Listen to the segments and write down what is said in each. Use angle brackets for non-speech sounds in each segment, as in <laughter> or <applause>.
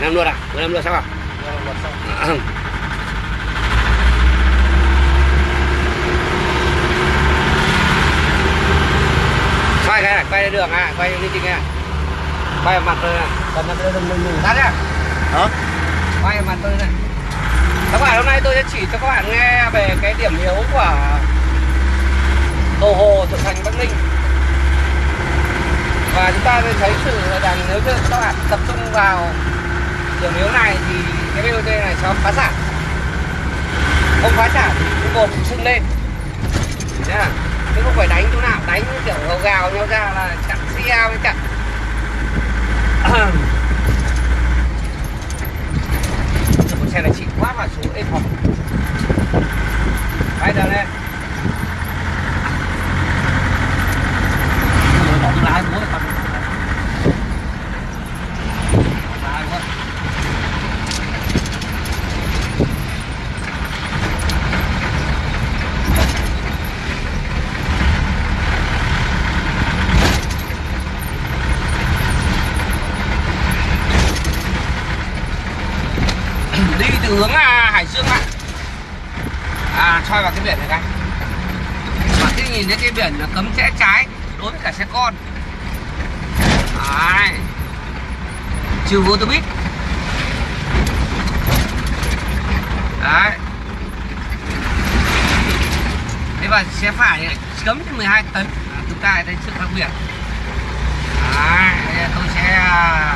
à năm luôn à mười năm luôn sao à quay cái này quay đường à quay lên trình à quay vào mặt tôi này. Cầm nó lên mình mình tắt nhá. Hả? quay vào mặt tôi này. Các bạn hôm nay tôi sẽ chỉ cho các bạn nghe về cái điểm yếu của cầu hồ thượng thành bắc ninh. Và chúng ta sẽ thấy sự rằng nếu như các bạn tập trung vào điểm yếu này thì cái BOT này sẽ phá sản không phá sản thì cái bột sưng lên. Nha à? chứ không phải đánh chỗ nào, đánh kiểu gào gào nhau ra là chặn xe với chặn. Một xe này chỉ quá mà số êm hỏng quay đường lên. Lái bố con lái bố đi từ hướng à, Hải Dương ạ. À soi vào cái biển này các và khi nhìn thấy cái biển là cấm rẽ trái đối với cả xe con. Đấy. trừ vô tôi biết. đấy. Thế và xe phải này cấm trên 12 tấn. À, chúng ta thấy sự khác biệt đấy, tôi sẽ à,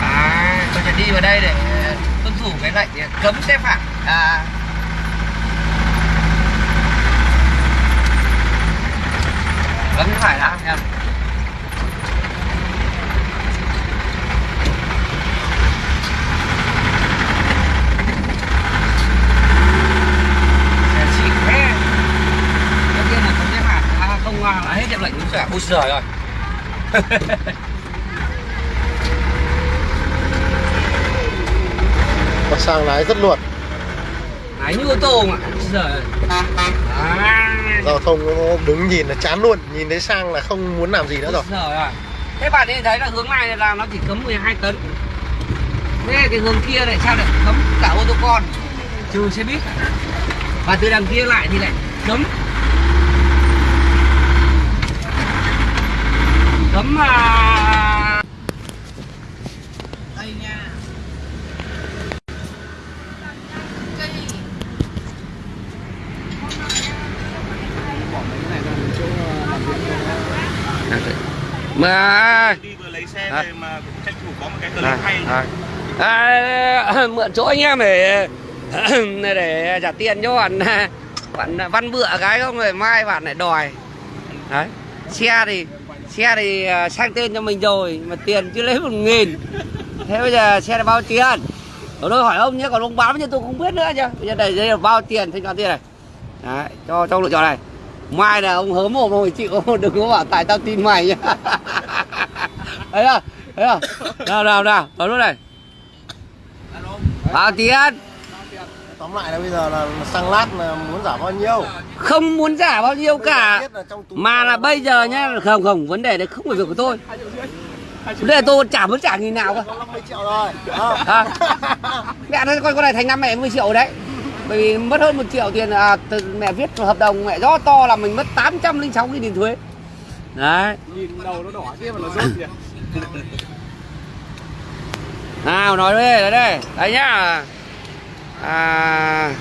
À, tôi sẽ đi vào đây để tuân thủ cái lệnh cấm xe phải à, cấm phải đã nha là à, không là hết hiệu lệnh đúng rồi ui giời rồi <laughs> Mặt sang lái rất luật Đấy như ô tô mà giời à, Giao thông nó đứng nhìn là chán luôn Nhìn thấy sang là không muốn làm gì nữa rồi rồi. Thế bạn đi thấy là hướng này là nó chỉ cấm 12 tấn. Thế cái hướng kia lại sao lại cấm cả ô tô con trừ xe buýt. Và từ đằng kia lại thì lại cấm cấm à... đây nha. Mà đi vừa lấy xe À. về mà tranh thủ có một cái clip hay. đây. À, mượn chỗ anh em để để trả tiền cho bạn <laughs> bạn văn bựa cái không? Rồi mai bạn lại đòi. Đấy. Xe thì xe thì à, sang tên cho mình rồi mà tiền chưa lấy một nghìn. Thế bây giờ xe là bao tiền? Tôi hỏi ông nhé còn ông báo như tôi không biết nữa chứ. Bây giờ đây đây là bao tiền thanh toán tiền này. Đấy cho trong lựa chọn này mai là ông hớ mồm rồi chịu đừng có bảo tại tao tin mày nhá. <laughs> Thấy không? Thấy không? Nào nào nào vào lúc này. Bao tiền Tóm lại là bây giờ là xăng lát là muốn giảm bao nhiêu? Không muốn giả bao nhiêu cả là mà là bây giờ nhá không không vấn đề đấy không phải việc của tôi. Vấn đề tôi chả muốn trả nghìn nào cơ 50 triệu rồi. À. mẹ nó coi con này thành năm mẹ 10 triệu đấy bởi vì mất hơn một triệu tiền à, mẹ viết hợp đồng mẹ do to là mình mất 806 nghìn tiền thuế. Đấy. Nhìn đầu nó đỏ kia mà nó rốt kìa. <laughs> Nào nói đây đây. Đây đấy nhá. À,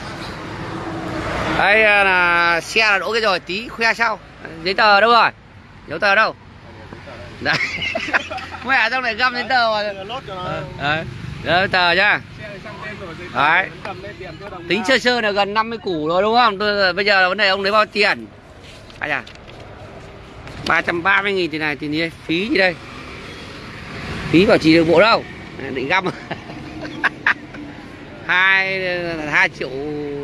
đây là xe là đỗ cái rồi tí khoe sau. Giấy tờ đâu rồi? Giấy tờ đâu? Đấy. <laughs> Mẹ trong này găm giấy tờ cho nó. Đấy. Giấy tờ nhá Đấy. tính sơ sơ là gần 50 củ rồi đúng không? Tôi bây giờ là vấn đề ông lấy bao tiền? Ai à 330 nghìn thì này thì đi phí gì đây? Phí bảo trì đường bộ đâu? Định găm. <laughs> Hai hai triệu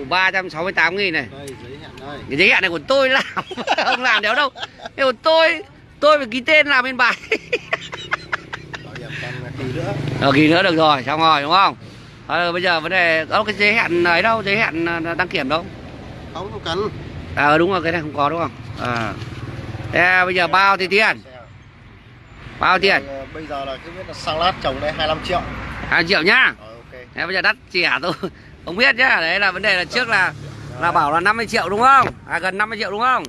ba trăm sáu mươi tám nghìn này. Đây giấy đây. Cái giấy hẹn này của tôi làm. <laughs> Không làm đéo đâu? Cái của tôi tôi phải ký tên làm bên bài. Ờ kỳ nữa được rồi, xong rồi đúng không? Ờ, bây giờ vấn đề có cái giấy hẹn ấy đâu, giấy hẹn ờ, đăng kiểm đâu? Không không cần. À đúng rồi, cái này không có đúng không? À. Thế bây giờ bao thì tiền? bao tiền? Ờ, bây giờ là cứ biết là sang lát trồng đây 25 triệu. 2 triệu nhá? Ờ, ok. Thế bây giờ đắt trẻ tôi <laughs> không biết nhá đấy là vấn đề là trước là là bảo là 50 triệu đúng không? À gần 50 triệu đúng không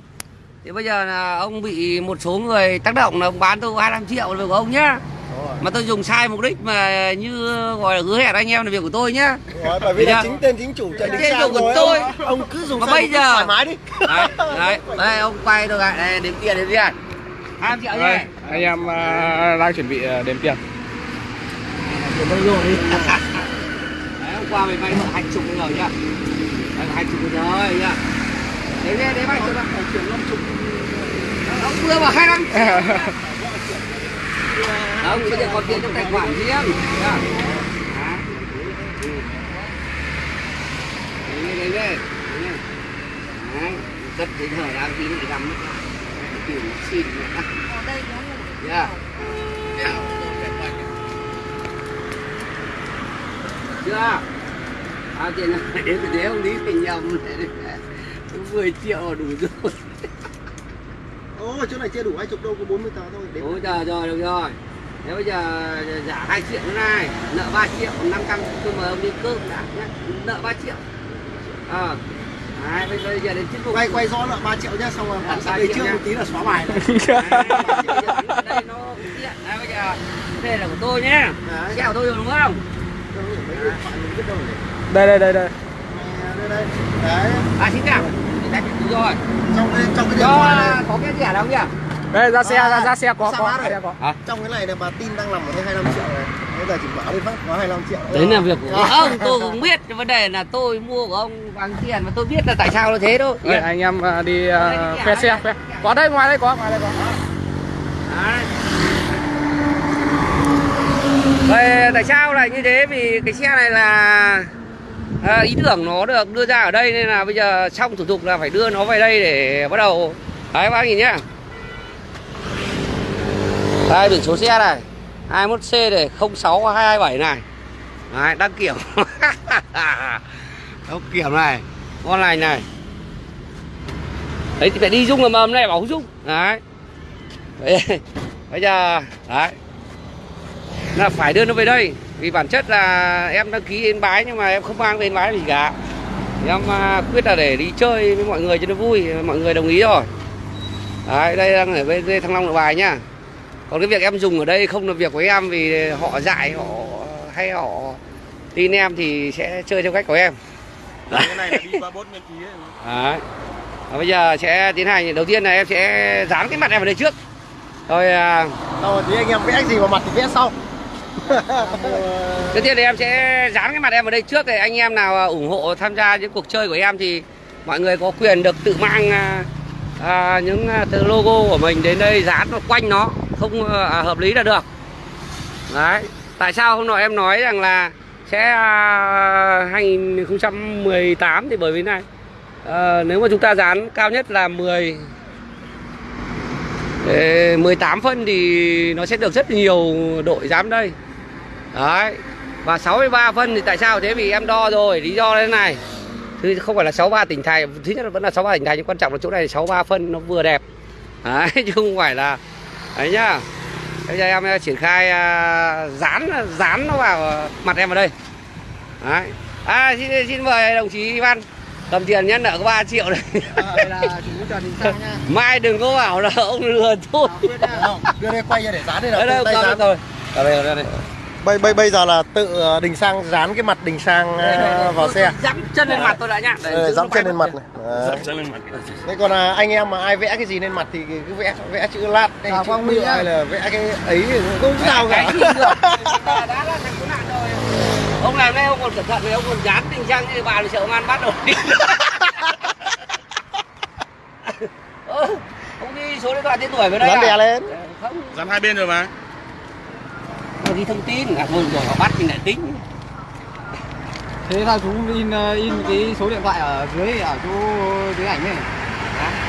thì bây giờ là ông bị một số người tác động là ông bán tôi 25 triệu là việc của ông nhá. Rồi. mà tôi dùng sai mục đích mà như gọi là hứa hẹn anh em là việc của tôi nhá. Rồi, bởi vì là chính tên chính chủ Tên Sang chủ của rồi tôi. ông, ông cứ dùng Mà sai bây giờ- thoải mái đi. Đấy đấy đây ông quay tôi lại đây đếm tiền đếm tiền. 2 triệu nhá anh em à, đang chuẩn bị à, đếm tiền. <laughs> Đấy hôm qua mày vay nợ hai chục rồi nhá hai chục rồi nhá đấy đấy đấy vay cho bạn chuyển năm chục. Ông vừa bảo hai năm không? Bây giờ còn tiền trong tài khoản riêng. Ừ. đấy đấy đấy. Đấy. Cất đến thời đang tí nữa thì găm mất. Tiền xin nữa Yeah. Chưa? À tiền <laughs> đến thế ông lý tình nhầm 10 triệu là đủ rồi. Ồ, chỗ này chưa đủ hai chục đâu, có 40 tờ thôi Đếm Ôi trời rồi được rồi. Thế bây giờ giả 2 triệu nữa này, nợ 3 triệu, 500 tôi mời ông đi cơm đã nhé. Nợ 3 triệu. Ờ. À, bây bây giờ đến phục. Quay quay rõ nợ 3 triệu nhá, xong rồi ba sang đây trước một tí là xóa bài <laughs> này đây nó tiện. Đấy, bây giờ đây là của tôi nhé. Đấy. Xe của tôi rồi đúng không? Đâu, mấy điện thoại mình biết đâu để đây đây đây đây đây đây đấy À xin chào. Thì rồi. trong cái trong cái điện thoại này có cái rẻ đâu nhỉ? đây ra xe À, ra, ra xe có sao có xe có Hả? trong cái này là bà tin đang nằm ở đây 25 triệu này bây giờ chỉ bảo đi phát có 25 triệu Đấy là việc của À. ông, tôi cũng biết vấn đề là tôi mua của ông bằng tiền mà tôi biết là tại sao nó thế thôi. Đây, anh em à, đi à, khoe xe khoe có đây ngoài đây có ngoài đây có Đấy. Vậy tại sao lại như thế? Vì cái xe này là à, ý tưởng nó được đưa ra ở đây nên là bây giờ xong thủ tục là phải đưa nó về đây để bắt đầu. Đấy bác nhìn nhá. Đây biển số xe này. 21C này 06227 này. Đấy, đăng kiểm. <laughs> Đăng kiểm này Con này. Này Đấy thì phải đi dung ở mầm này bảo dung. Đấy, Bây giờ Đấy. Là phải đưa nó về đây. Vì bản chất là em đăng ký yên bái Nhưng mà em không mang về yên bái gì cả. Thì Em à, quyết là để đi chơi với mọi người cho nó vui Mọi người đồng ý rồi Đấy, đây đang ở bên Thăng Long Nội Bài nhá. Còn cái việc em dùng ở đây không là việc của em vì họ dạy họ hay họ tin em thì sẽ chơi theo cách của em. Cái này là đi qua bốt miễn phí ấy. Đấy. Và bây giờ sẽ tiến hành đầu tiên là em sẽ dán cái mặt em vào đây trước. Rồi à, rồi thì anh em vẽ gì vào mặt thì vẽ sau <laughs> đầu tiên thì em sẽ dán cái mặt em vào đây trước để anh em nào à, ủng hộ tham gia những cuộc chơi của em thì mọi người có quyền được tự mang à, à những à, từ logo của mình đến đây dán quanh nó. Không à, hợp lý là được. Đấy. Tại sao hôm nọ em nói rằng là sẽ à, 2018 thì bởi vì này à, nếu mà chúng ta dán cao nhất là 10 18 phân thì nó sẽ được rất nhiều đội dám đây. Đấy. Và 63 phân thì tại sao thế? Vì em đo rồi Lý do thế này. Thứ không phải là 63 tỉnh thành Thứ nhất là vẫn là 63 tỉnh thành Nhưng quan trọng là chỗ này 63 phân nó vừa đẹp. Đấy <laughs> chứ không phải là Đấy nhá. Bây giờ em triển khai à, dán dán nó vào mặt em vào đây. Đấy. À xin, xin mời đồng chí Ivan Cầm tiền nhá nợ có 3 triệu này đây là chủ Trần Đình Sang nha Mai đừng có bảo là ông lừa tôi. À. Không, đưa đây quay ra để dán đây Đây là đây tự tay dán rồi. Ở đây, ở đây, ở đây. Bây bây bây giờ là tự ờ, Đình Sang dán cái mặt Đình Sang Đây, đây, ờ, đây. vào Tôi- xe. Dẫm chân lên mặt tôi đã nhá. Đây, Ờ, nó chân lên mặt này. Đấy. Dậm chân lên mặt. Thế còn là anh em mà ai vẽ cái gì lên mặt thì cứ vẽ vẽ chữ lát. Hay À, chữ Mỹ Minh hay là vẽ cái ấy thì cũng không sao cả. gì được? Đã là thành cứu nạn rồi. Ông làm đây ông còn cẩn thận vì ông còn dán tình trang như bà thì sợ ông ăn bắt đi <laughs> Ơ, ông ghi số điện thoại tên tuổi vào đây Dán à? đè lên. không. Dán hai bên rồi mà Ghi thông tin à thôi rồi họ bắt mình lại tính. Thế là chú in ờ, in cái số điện thoại ở dưới ở chỗ dưới ảnh này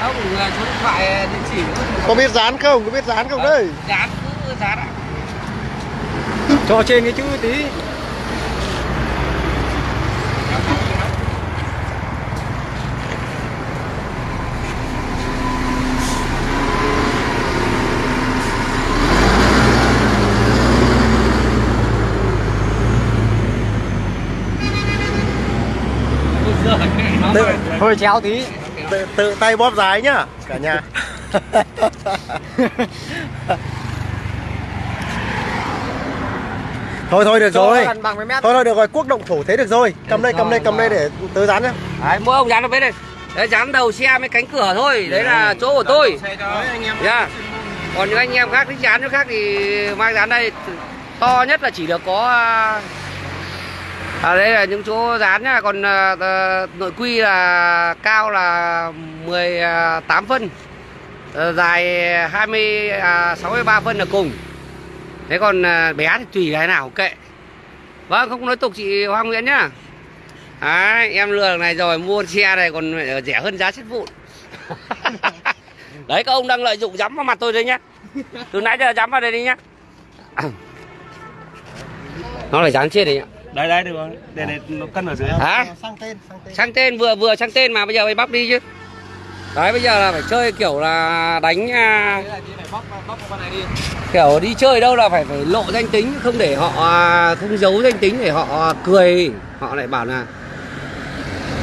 không số điện thoại địa chỉ Có biết dán không? Có biết dán không đây? dán cứ dán ạ. Cho trên cái chữ tí hơi chéo tí. tự, tự tay bóp giá nhá cả nhà. <laughs> Thôi thôi được Cho rồi. thôi thôi được rồi quốc động thổ thế được rồi. Cầm đây cầm đây cầm đây để tớ dán nhá. Đấy mỗi ông dán vào bên đây. Đấy dán đầu xe với cánh cửa thôi. Đấy là chỗ của tôi. Nha còn những anh em khác thích dán chỗ khác thì mang dán đây. To nhất là chỉ được có à, đây là những chỗ dán nhá. Còn à, nội quy là cao là 18 à, phân. À, dài 20 à, 63 phân là cùng. Thế còn à, bé thì tùy cái nào kệ. Vâng không nói tục chị Hoa Nguyễn nhá. Đấy, em lừa này rồi mua xe này còn rẻ hơn giá sắt vụn. <laughs> Đấy các ông đang lợi dụng dám vào mặt tôi đấy nhá. Từ nãy giờ dám vào đây đi nhá. <coughs> Nó phải dán trên đấy nhá. Đấy đấy được rồi. Để để nó cân ở dưới. hả? Sang tên sang tên. Sang tên vừa vừa sang tên mà bây giờ phải bắp đi chứ. Đấy bây giờ là phải chơi kiểu là đánh à, kiểu đi chơi đâu là phải phải lộ danh tính không để họ à, không giấu danh tính để họ cười. Họ lại bảo là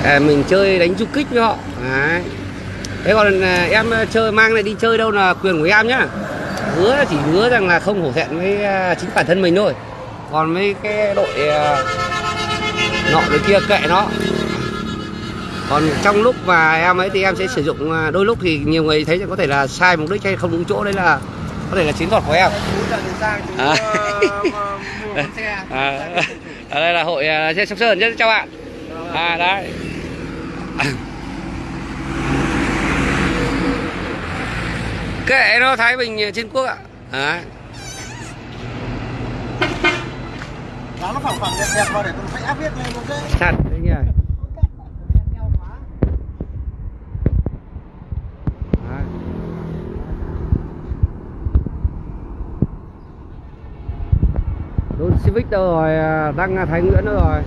à, mình chơi đánh du kích với họ. Đấy. Thế còn à, em chơi mang này đi chơi đâu là quyền của em nhá. Hứa là chỉ hứa rằng là không hổ thẹn với à, chính bản thân mình thôi còn mấy cái đội à, nọ đội kia kệ nó. Còn trong lúc mà em ấy thì em sẽ sử dụng à, đôi lúc thì nhiều người thấy có thể là sai mục đích hay không đúng chỗ đấy là có thể là chiến thuật của em. À. <laughs> à, ở đây là hội à, trên sóc sơn chứ chào bạn. À đấy. <coughs> Kệ nó thái bình trên quốc ạ. Đấy. Dán nó phẳng phẳng đẹp đẹp vào để tôi phải áp viết lên nó dễ. Chặt đấy nhỉ đấy. Đôn Civic đâu rồi, à, đăng Thái Nguyễn đâu rồi.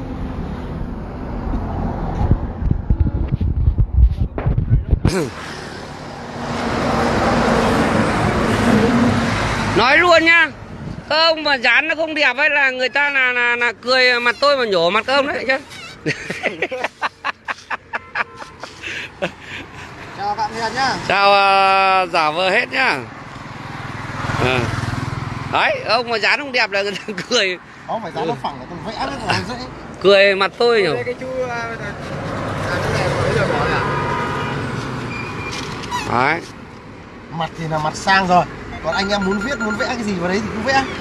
Nói luôn nhá Các ông mà dán nó không đẹp ấy là người ta là, là, là cười mặt tôi mà nhổ mặt các ông đấy chứ. <laughs> Chào bạn Hiền nhá. Chào à, giả vờ hết nhá. À. Đấy ông mà dán không đẹp là người ta <laughs> cười. Không phải dán nó phẳng là viết vào nó dễ. Cười mặt tôi cái chú được bỏ à? Đấy. Mặt thì là mặt sang rồi còn anh em muốn viết muốn vẽ cái gì vào đấy thì cứ vẽ. <laughs>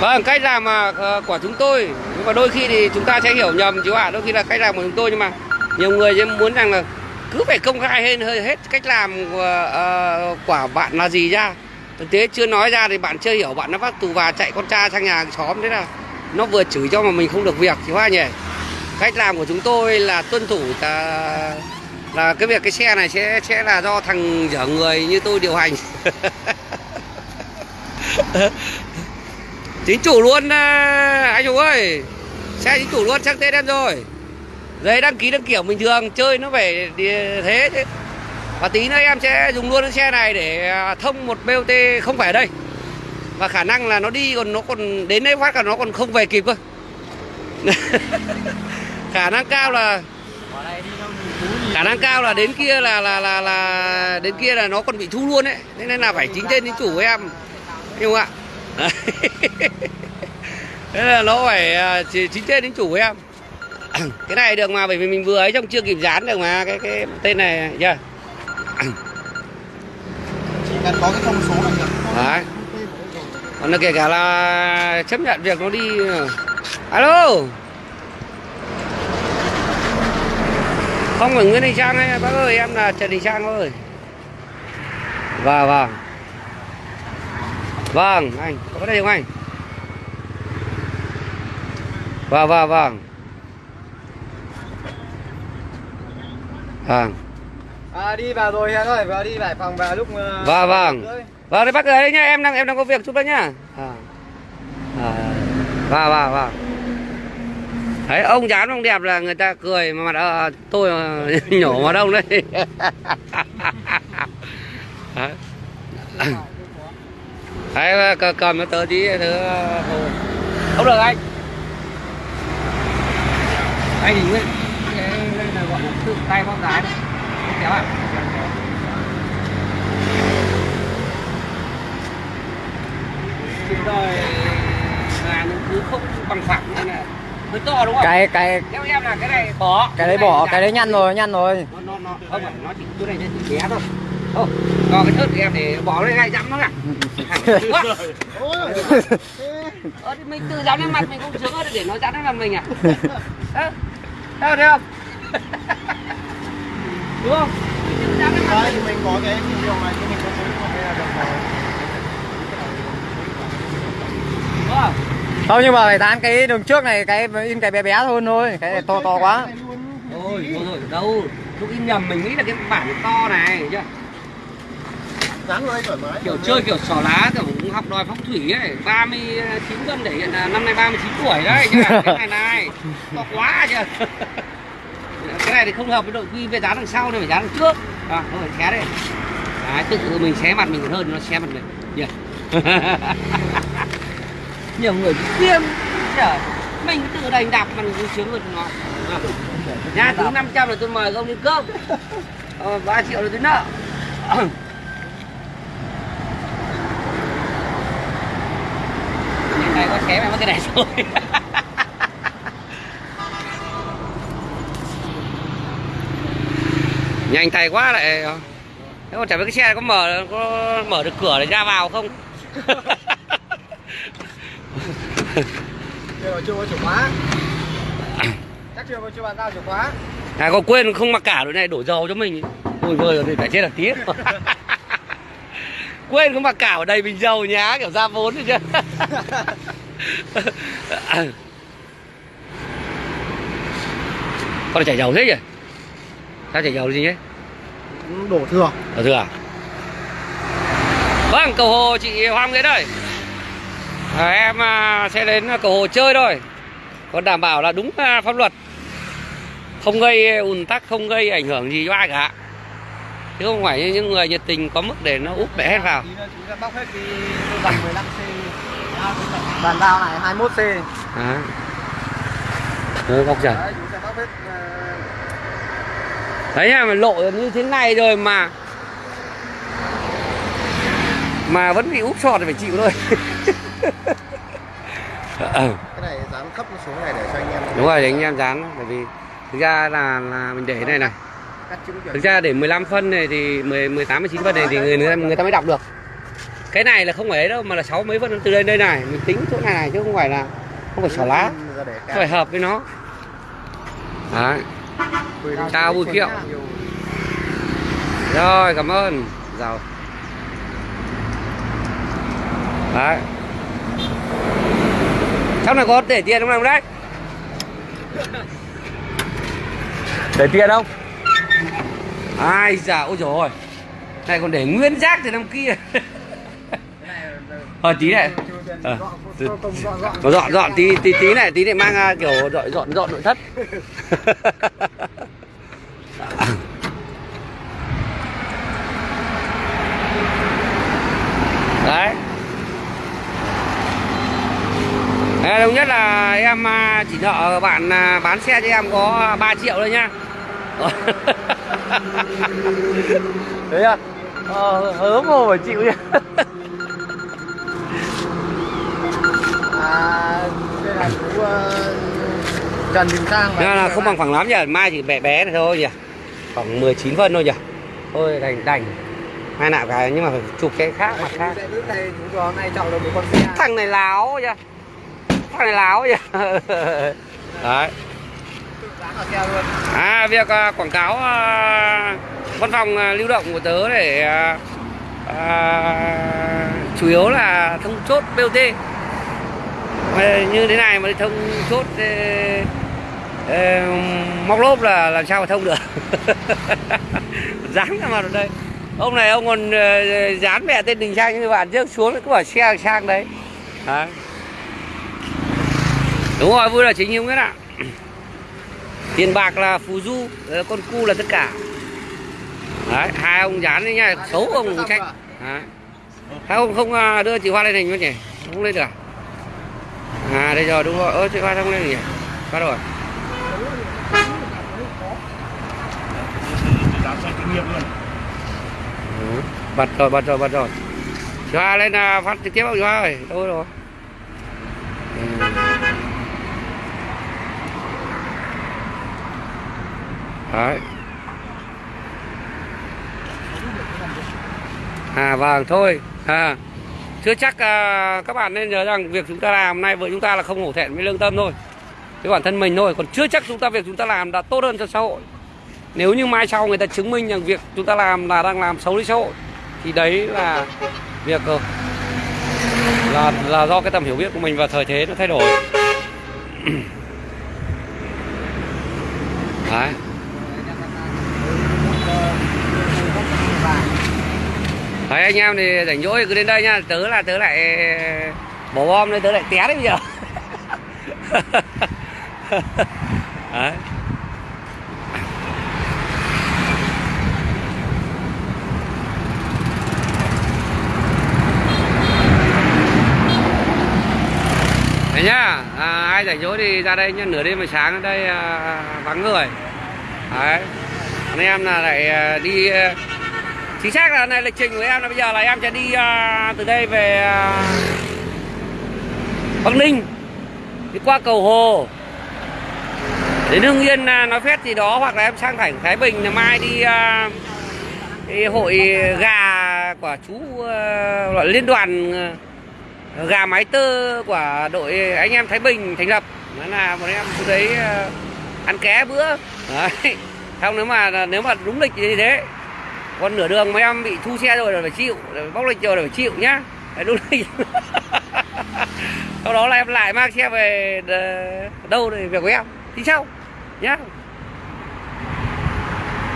Vâng, cách làm mà ờ, của chúng tôi. Nhưng mà đôi khi thì chúng ta sẽ hiểu nhầm chứ ạ Đôi khi là cách làm của chúng tôi. Nhưng mà nhiều người muốn rằng là Cứ phải công khai hơi hết cách làm của, uh, của bạn là gì ra. Thực tế chưa nói ra thì bạn chưa hiểu Bạn nó vác tù và chạy con cha sang nhà hàng xóm Thế là nó vừa chửi cho mà mình không được việc thì Hoa nhỉ. Cách làm của chúng tôi là tuân thủ ta là cái việc cái xe này sẽ sẽ là do thằng dở người như tôi điều hành. <laughs> Chính chủ luôn à, anh chủ ơi. Xe chính chủ luôn sang tên em rồi. Giấy đăng ký đăng kiểm bình thường chơi nó phải thế chứ. Và tí nữa em sẽ dùng luôn cái xe này để à, thông một BOT không phải ở đây. Và khả năng là nó đi còn nó còn đến đấy phát cả nó còn không về kịp cơ. <laughs> Khả năng cao là khả năng cao là đến kia là là là là đến kia là nó còn bị thu luôn đấy thế nên là phải chính tên chính chủ của em. Hiểu không ạ? Thế là nó phải à, chính tên chính chủ của em. <clears throat> Cái này được mà bởi vì mình vừa ấy trong chưa kịp dán được mà cái cái tên này chưa chỉ cần có cái thông số là được. Đấy. Còn là kể cả là chấp nhận việc nó đi. Alo không phải Nguyễn Đình Trang hay bác ơi em là Trần Đình Trang ơi vâng vâng vâng anh có đề không anh vâng vâng vâng vâng à, đi vào rồi Hiền ơi vào đi lại phòng vào lúc ờ, Vâng, vâng. Vâng, đấy bác ở đây nhá, em đang em đang có việc chút đó nhá. À. À. Vâng, vâng, vâng. Đấy, ông dán ông đẹp là người ta cười mà mặt ờ, ờ tôi ờ, <laughs> <laughs> ờ, mà nhổ mặt ông đấy. Đấy. Cầm nó tớ tí thứ không được anh. Anh thì Nguyễn. một tự tay con gái đấy kéo à Chúng tôi là nó cứ không bằng phẳng như này to đúng không? cái cái Theo em là cái này bỏ cái đấy bỏ cái đấy nhăn rồi nhăn rồi. Nó nó nó không phải nó chỉ chỗ này chỉ bé thôi. Không còn cái thớt của em để bỏ lên ngay dắm nó cả Quá. ờ, thì mình tự dán lên mặt mình cũng sướng hơn để nó dán lên mặt mình à? Ơ, đâu thấy không? <laughs> Đúng không? Mình tự dán lên mặt Đấy, mình. có cái điều này thì mình có cái cái là được rồi. đúng không không nhưng mà phải dán cái đường trước này cái in cái bé bé hơn thôi cái này to to quá. Ôi, thôi rồi, đâu Lúc in nhầm mình nghĩ là cái bản to này chưa? Dán vào đây thoải mái. Kiểu chơi kiểu xỏ lá, kiểu cũng học đòi phong thủy ấy 39 cân để hiện là năm nay 39 tuổi đấy chứ Cái này này, to quá chưa? <laughs> Cái này thì không hợp với đội quy về dán đằng sau nên phải dán đằng trước. À, thôi xé đây Đấy, tự mình xé mặt mình còn hơn nó xé mặt mình. Nhỉ <laughs> Nhiều người tiêm Trời, mình tự đành đạp mà cũng sướng hơn nó. Nhà thứ 500 là tôi mời ông đi cơm. Ờ, 3 triệu là tôi nợ. Này có xé mày mất cái này rồi. Nhanh tay quá lại. Thế còn chả biết cái xe này có mở có mở được cửa để ra vào không Nhưng mà chưa có chìa khóa. Chắc chưa có chưa bàn giao chìa khóa. À có quên không mặc cả đội này đổ dầu cho mình Ôi vơi rồi thì phải chết là tiếc <laughs> Quên không mặc cả ở đây bình dầu nhá kiểu ra vốn rồi chứ <laughs> Con này chảy dầu thế nhỉ? Sao chảy dầu gì nhé? Đổ thừa. Ở thừa à? Vâng, cầu hồ chị Hoàng Nguyễn ơi à, Em à, sẽ đến cầu hồ chơi thôi. Còn đảm bảo là đúng à, pháp luật. Không gây ùn tắc, không gây ảnh hưởng gì cho ai cả. Chứ không phải như những người nhiệt tình có mức để nó úp bẻ hết vào. Tí nữa chúng sẽ bóc hết cái bằng 15C Bàn giao này 21C à. Ừ, bóc trời Đấy, ờ, Đấy nha, mà lộ như thế này rồi mà Mà vẫn bị úp sọt thì phải chịu thôi <laughs> Ờ. Cái này dán thấp xuống này để cho anh em. Đúng rồi, để anh em dán Bởi vì thực ra là, là mình để này này. Thực ra để 15 phân này thì 10, 18, 19 phân này thì người, người, ta, người ta mới đọc được. Cái này là không phải ấy đâu mà là 6 mấy phân từ đây đây này. Mình tính chỗ này này chứ không phải là Không phải xỏ lá. Phải hợp với nó. Đấy. Chào Bùi Kiệu. Rồi cảm ơn. Giàu. Đấy trong này có để tiền không nào đấy? Để tiền không? Ai dạ ôi trời ơi Này còn để nguyên rác từ năm kia. Ờ tí này. Ờ, à, nó dọn dọn tí tí tí này tí này mang à, kiểu dọn dọn dọn nội thất. <laughs> Đấy. Đồng nhất là em à, chỉ nợ bạn à, bán xe cho em có 3 triệu thôi nhá đấy <laughs> à? Ờ, hớm hồ phải chịu nhá <laughs> À, đây là chú ờ, Trần Đình Sang Nên là không bằng phẳng lắm nhỉ, mai chỉ bé bé này thôi nhỉ? Khoảng 19 phân thôi nhỉ? Thôi đành đành. Hai nạo cái nhưng mà phải chụp cái khác mặt khác. Sẽ đứng đây chúng cho hôm nay chọn được một con xe. Thằng này láo nhỉ Thằng này láo vậy <laughs> Đấy. À việc uh, quảng cáo uh, văn phòng uh, lưu động của tớ để uh, uh, chủ yếu là thông chốt BOT như thế này mà đi thông chốt uh, uh, móc lốp là làm sao mà thông được? <laughs> Dán ra mặt ở đây. Ông này ông còn uh, dán mẹ tên đình trang như bạn trước xuống cứ bảo xe sang đấy đấy đúng rồi vui là chính không biết ạ tiền bạc là phù du ờ, con cu là tất cả. Đấy hai ông dán đấy nha xấu ông trách rồi. đấy. Sao ông không à, đưa chị Hoa lên hình luôn nhỉ? Không lên được à? à đây rồi đúng rồi. Ơ chị Hoa không lên nhỉ? Có rồi kinh nghiệm luôn Ừ, bật rồi bật rồi bật rồi. Chú Hoa lên à, phát trực tiếp không? Chú Hoa ơi đâu rồi? Ừ. đấy. À vâng thôi. À chưa chắc à, các bạn nên nhớ rằng việc chúng ta làm hôm nay với chúng ta là không hổ thẹn với lương tâm thôi. Với bản thân mình thôi. Còn chưa chắc chúng ta việc chúng ta làm đã tốt hơn cho xã hội. Nếu như mai sau người ta chứng minh rằng việc chúng ta làm là đang làm xấu đi xã hội thì đấy là việc là là do cái tầm hiểu biết của mình và thời thế nó thay đổi. <clears throat> Đấy. Đấy anh em thì rảnh rỗi cứ đến đây nha. Tớ là tớ lại bỏ bom lên tớ lại té đấy bây giờ. <laughs> Đấy. Đấy nhá, à, ai rảnh rỗi thì ra đây nhá, nửa đêm mà sáng ở đây à, vắng người. Đấy. Anh em là lại à, đi à, chính xác là này lịch trình của em là bây giờ là em sẽ đi uh, từ đây về uh, Bắc Ninh đi qua cầu Hồ. Đến Hưng Yên uh, nói phét gì đó hoặc là em sang thành Thái Bình là mai đi uh, đi hội gà của chú uh, liên đoàn gà mái tơ của đội anh em Thái Bình thành lập. Đó là một em xuống đấy uh, ăn ké bữa. Đấy. Không nếu mà nếu mà đúng lịch như thế còn nửa đường mấy em bị thu xe rồi là phải chịu rồi bóc lịch rồi là phải chịu nhá. Đấy, đúng đấy. <laughs> sau đó là em lại mang xe về ờ, đâu thì việc của em thì sau nhá.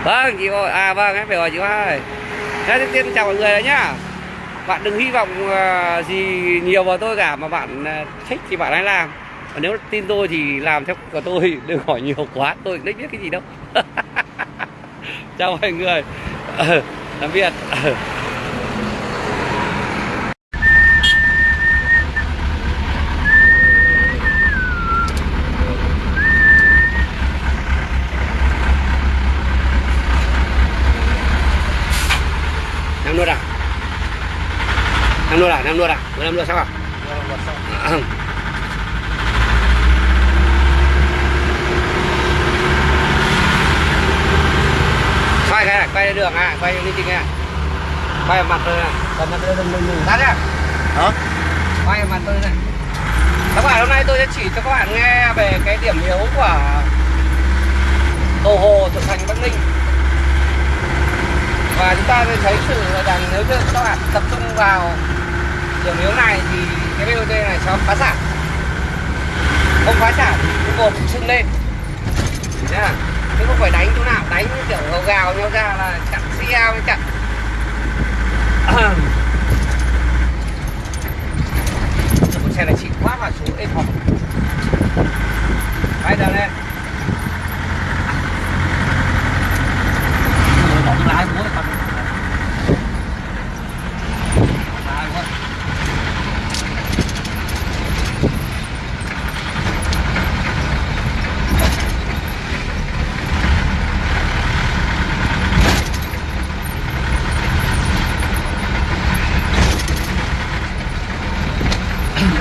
Vâng chị ơi à vâng em phải hỏi chị ơi Thế trước tiên chào mọi người đấy nhá. Bạn đừng hy vọng ờ, gì nhiều vào tôi cả, mà bạn ờ, thích thì bạn hãy làm. Và nếu tin tôi thì làm theo của tôi, <laughs> đừng hỏi nhiều quá, tôi cũng biết cái gì đâu. <laughs> Chào mọi người. Ờ, tạm biệt Ờ. năm luôn à? Năm luôn à? Năm luôn à? Năm luôn sao à cái này quay đường à quay lên trình à quay mặt tôi này cầm mặt tôi đừng đừng đừng tắt nhá hả quay mặt tôi này các bạn hôm nay tôi sẽ chỉ cho các bạn nghe về cái điểm yếu của cầu hồ thuộc thành bắc ninh và chúng ta sẽ thấy sự rằng nếu như các bạn tập trung vào điểm yếu này thì cái BOT này sẽ phá sản không phá sản thì gồm sưng lên nha chứ không phải đánh chỗ nào? Đánh kiểu gào gào nhau ra là chặn xe với chặn. Một xe này chỉ quá mà số êm hòm bay đằng lên bỏ lái bố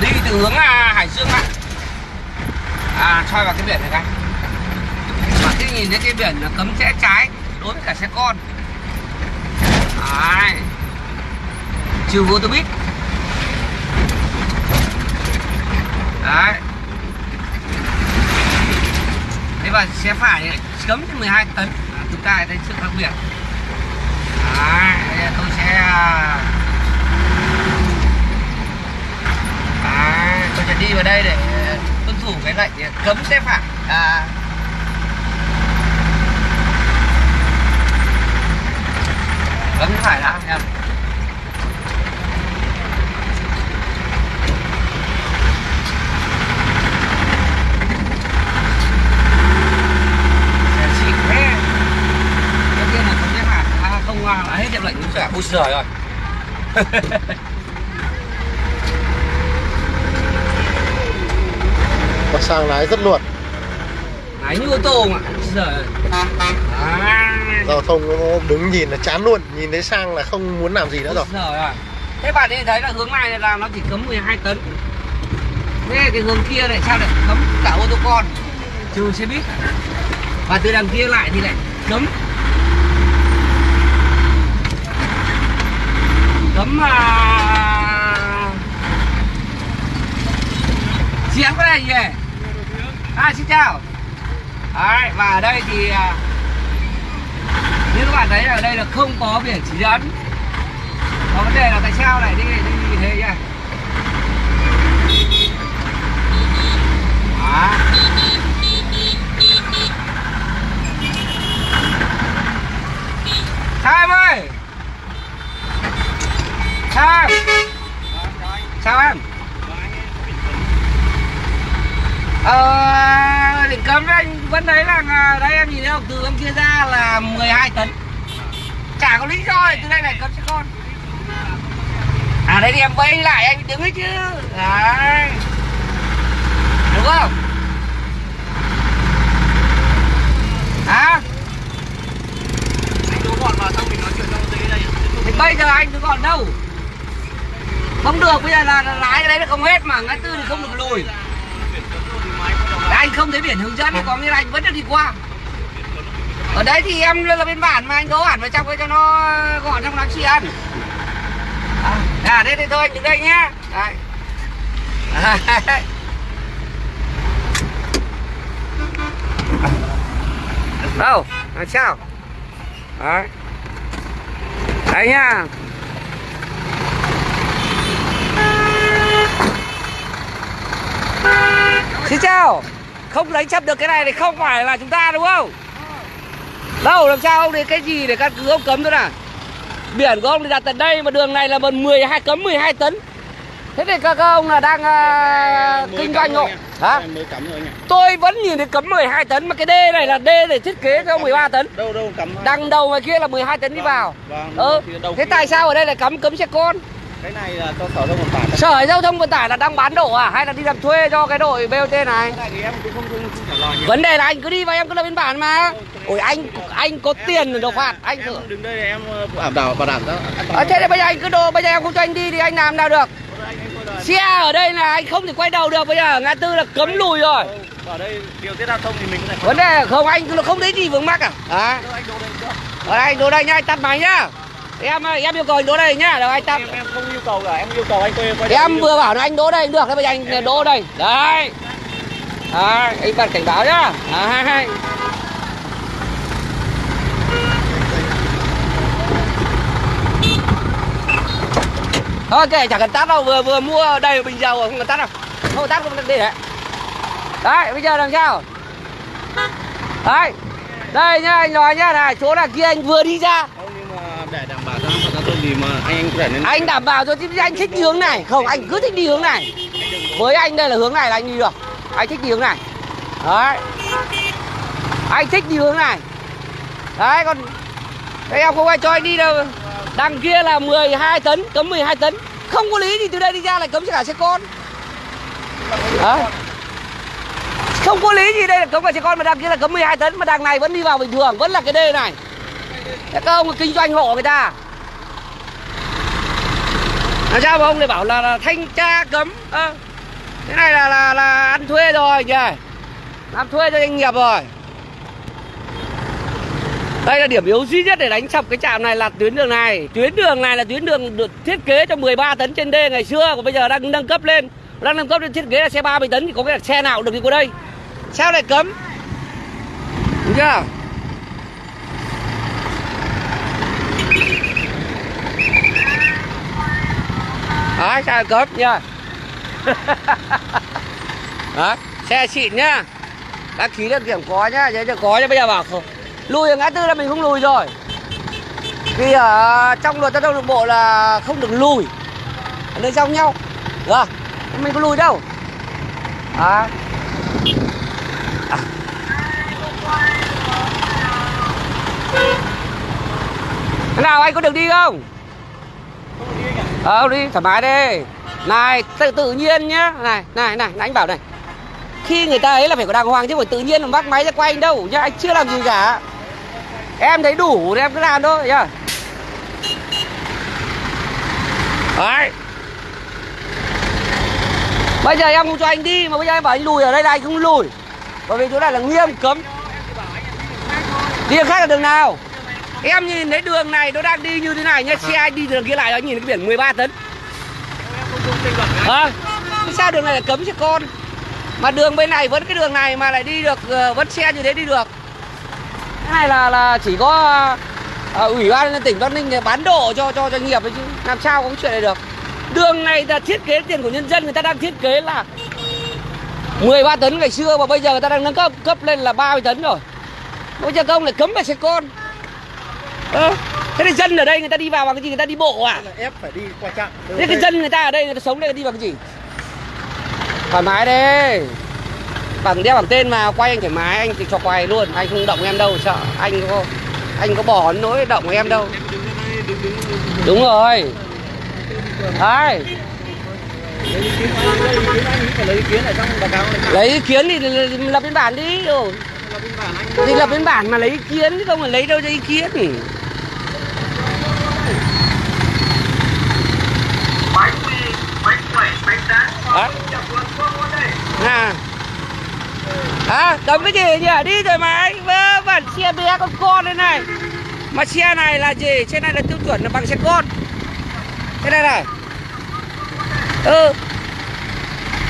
đi từ hướng à, Hải Dương ạ à soi vào cái biển này cái bạn chuyển là cấm rẽ trái đối với cả xe con. Đấy. trừ vô tôi biết. đấy. Thế và xe phải cấm từ 12 tấn. À, chúng ta thấy sự khác biệt đấy tôi sẽ À, tôi sẽ đi vào đây để tuân thủ cái lệnh cấm xe phải. À, cấm xe phải đã em Xe xịn thế Đầu tiên là cấm xe phải à, không à, là hết hiệu lệnh đúng rồi ui giời rồi. Và sang lái rất luật Đấy như ô tô mà giời à, giao thông nó đứng nhìn là chán luôn nhìn thấy sang là không muốn làm gì nữa rồi. Thế bạn ấy thấy là hướng này là nó chỉ cấm 12 tấn. Thế cái hướng kia này sao lại cấm cả ô tô con? Trừ xe buýt. Và từ đằng kia lại thì lại cấm. Cấm à chiến cái này gì à xin chào. Đấy, và ở đây thì à, như các bạn thấy ở đây là không có biển chỉ dẫn. Có vấn đề là tại sao lại đi đi như thế nhỉ? Đó. Sao ơi! Sam! Sao em? Ờ Định cấm anh vẫn thấy là à, Đây em nhìn thấy từ bên kia ra là 12 tấn. Chả có lý do từ đây này cấm xe con. À đây thì em quay lại anh đứng ấy chứ. Đấy. Đúng không? Hả? Anh đố gọn vào xong mình nói chuyện trong giấy đây. Thì bây giờ anh cứ còn đâu? Không được bây giờ là, lái cái đấy là không hết mà ngã tư thì không được lùi anh không thấy biển hướng dẫn thì có nghĩa là anh vẫn được đi qua. Ở đấy thì em là bên bản mà anh đỗ hẳn vào trong cái cho nó ờ, gọn trong nó chị ăn. À, à đây thì thôi đứng đây nhá. Đấy. <laughs> Đâu, à, chào Đấy. Đấy nhá. Xin chào. Không đánh chấp được cái này thì không phải là chúng ta đúng không? Đâu làm sao ông để cái gì để căn cứ ông cấm thôi nào? Biển của ông thì đặt tận đây mà đường này là bằng 12 cấm 12 tấn. Thế thì các, ông là đang à, kinh doanh hộ. Hả? Tôi vẫn nhìn thấy cấm 12 tấn mà cái đê này là đê để thiết kế cho 13 tấn. Đâu đâu cắm. Đằng đầu ngoài kia là 12 tấn đi Vâng, vào. vâng, Ừ Thế tại sao ở đây lại cấm cấm xe con Cái này là cho sở thông vận tải. Sở giao thông vận tải là đang bán đổ à hay là đi làm thuê cho cái đội BOT này? Cái này thì em cũng không không, không trả lời. Vấn đề là anh cứ đi và em cứ lập biên bản mà. Ôi anh anh có tiền rồi đâu phạt, anh thử. Em đứng đây để em ờ, bảo đảm bảo đảm toàn. Ờ, thế thì bây giờ anh cứ đồ bây giờ em không cho anh đi thì anh làm nào được? Xe ở đây là anh không thể quay đầu được bây giờ ngã tư là cấm lùi rồi. Ở đây điều tiết giao thông thì mình có thể Vấn đề là không anh cứ không thấy gì vướng mắc à? À, ở đây anh đỗ đây nhá, anh tắt máy nhá. Em em yêu cầu anh đỗ đây nhá, rồi anh tắt. Em em không yêu cầu cả, em yêu cầu anh quay quay Em đầu. vừa bảo là anh đỗ đây cũng được, thế bây giờ anh đỗ đây. Đấy. Đấy, anh bật cảnh báo nhá. Đấy. Thôi kệ chẳng cần tắt đâu, vừa vừa mua đầy bình dầu không cần tắt đâu. Không tắt không cần đi đấy. Đấy, bây giờ làm sao? Đấy. Đây nhá, anh nói nhá, này, chỗ là kia anh vừa đi ra. Không nhưng mà để đảm bảo gì mà anh anh có thể nên Anh đảm bảo cho chứ anh thích đi hướng này. Không, anh cứ thích đi hướng này. Với anh đây là hướng này là anh đi được. Anh thích đi hướng này. Đấy. Anh thích đi hướng này. Đấy, còn các em không ai cho anh đi đâu. Đằng kia là 12 tấn, Cấm 12 tấn. Không có lý gì từ đây đi ra lại cấm cả xe con. Đấy. Không có lý gì đây là cấm cả xe con, Mà đằng kia là cấm 12 tấn, Mà đằng này vẫn đi vào bình thường, Vẫn là cái đê này. Các ông kinh doanh hộ người ta làm sao mà ông lại bảo là, là thanh tra cấm à, cái này là là là ăn thuê rồi nhỉ làm thuê cho doanh nghiệp rồi. Đây là điểm yếu duy nhất để đánh sập cái trạm này là tuyến đường này. Tuyến đường này là tuyến đường được thiết kế cho 13 tấn trên đê ngày xưa còn bây giờ đang nâng cấp lên. Đang nâng cấp lên thiết kế là xe 30 tấn thì có cái xe nào cũng được đi qua đây. Sao lại cấm? Đúng chưa? Đấy, xe cấm nha Đấy, xe xịn nhá. Đăng ký đăng kiểm có nhá, giấy tờ có nhá Bây giờ bảo không. Lùi ở ngã tư là mình không lùi rồi. Vì ở trong luật giao thông đường bộ là không được lùi. Ở nơi giao nhau. Được Mình có lùi đâu. À. Thế nào anh có được đi không? Ờ đi, thoải mái đi. Này, tự tự nhiên nhá. Này này này anh bảo này. Khi người ta ấy là phải có đàng hoàng chứ phải tự nhiên mà bắt máy ra quay anh đâu. Nhá, anh chưa làm gì cả. Em thấy đủ thì em cứ làm thôi, nhá. Đấy. Bây giờ em không cho anh đi, mà bây giờ em bảo anh lùi ở đây là anh không lùi. Bởi vì chỗ này là nghiêm cấm. Đi đường khác là đường nào? Em nhìn thấy đường này nó đang đi như thế này nhá. Xe anh đi đường kia lại anh nhìn cái biển 13 tấn. À, sao đường này lại cấm xe con. Mà đường bên này vẫn cái đường này mà lại đi được ờ, vẫn xe như thế đi được. Cái này là là chỉ có ờ, ủy ban tỉnh Bắc Ninh bán độ cho cho doanh nghiệp ấy chứ. Làm sao có cái chuyện này được. Đường này là thiết kế tiền của nhân dân người ta đang thiết kế là 13 tấn ngày xưa mà bây giờ người ta đang nâng cấp cấp lên là 30 tấn rồi. Bây giờ công lại cấm về xe con Ơ, thế thì dân ở đây người ta đi vào bằng cái gì? Người ta đi bộ à? Ép phải đi qua trạm. Thế cái dân người ta ở đây người ta sống đây đi bằng cái gì? Thoải mái đi bằng đeo bằng tên mà quay anh thoải mái anh thì cho quay luôn. Anh không động em đâu sợ. Anh có anh có bỏ nỗi động em đâu. Đúng rồi. Đấy. Lấy ý kiến thì lập biên bản đi. Rồi thì lập biên bản mà lấy ý kiến chứ không phải lấy đâu cho ý kiến Hả? À. À, đấm cái gì nhỉ? Đi rồi mà anh vớ vẩn xe bé con con đây này. Mà xe này là gì? Xe này là tiêu chuẩn là bằng xe con. Thế này này. Ừ.